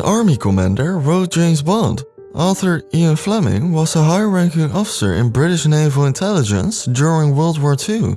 An army commander wrote James Bond. Author Ian Fleming was a high-ranking officer in British naval intelligence during World War II.